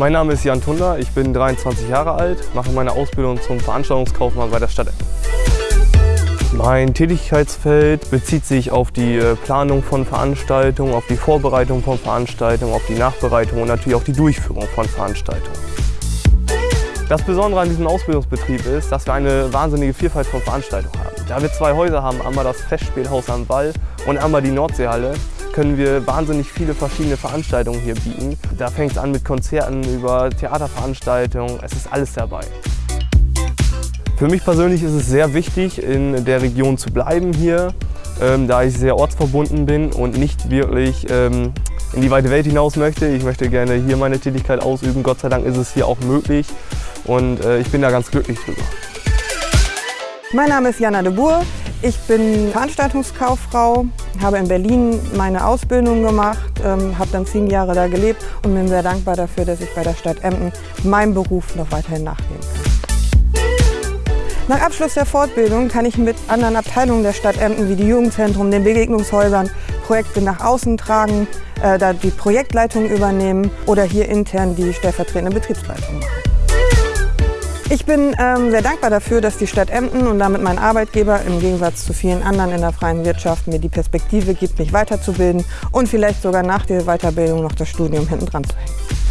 Mein Name ist Jan Tunder, ich bin 23 Jahre alt, mache meine Ausbildung zum Veranstaltungskaufmann bei der Stadt. Mein Tätigkeitsfeld bezieht sich auf die äh, Planung von Veranstaltungen, auf die Vorbereitung von Veranstaltungen, auf die Nachbereitung und natürlich auch die Durchführung von Veranstaltungen. Das Besondere an diesem Ausbildungsbetrieb ist, dass wir eine wahnsinnige Vielfalt von Veranstaltungen haben. Da wir zwei Häuser haben, einmal das Festspielhaus am Wall und einmal die Nordseehalle, können wir wahnsinnig viele verschiedene Veranstaltungen hier bieten. Da fängt es an mit Konzerten über Theaterveranstaltungen, es ist alles dabei. Für mich persönlich ist es sehr wichtig, in der Region zu bleiben hier, ähm, da ich sehr ortsverbunden bin und nicht wirklich ähm, in die weite Welt hinaus möchte. Ich möchte gerne hier meine Tätigkeit ausüben. Gott sei Dank ist es hier auch möglich und äh, ich bin da ganz glücklich drüber. Mein Name ist Jana de Boer. Ich bin Veranstaltungskauffrau, habe in Berlin meine Ausbildung gemacht, ähm, habe dann zehn Jahre da gelebt und bin sehr dankbar dafür, dass ich bei der Stadt Emden meinem Beruf noch weiterhin nachgehen kann. Nach Abschluss der Fortbildung kann ich mit anderen Abteilungen der Stadt Emden wie die Jugendzentrum, den Begegnungshäusern Projekte nach außen tragen, äh, da die Projektleitung übernehmen oder hier intern die stellvertretende Betriebsleitung machen. Ich bin ähm, sehr dankbar dafür, dass die Stadt Emden und damit mein Arbeitgeber im Gegensatz zu vielen anderen in der freien Wirtschaft mir die Perspektive gibt, mich weiterzubilden und vielleicht sogar nach der Weiterbildung noch das Studium hinten dran zu hängen.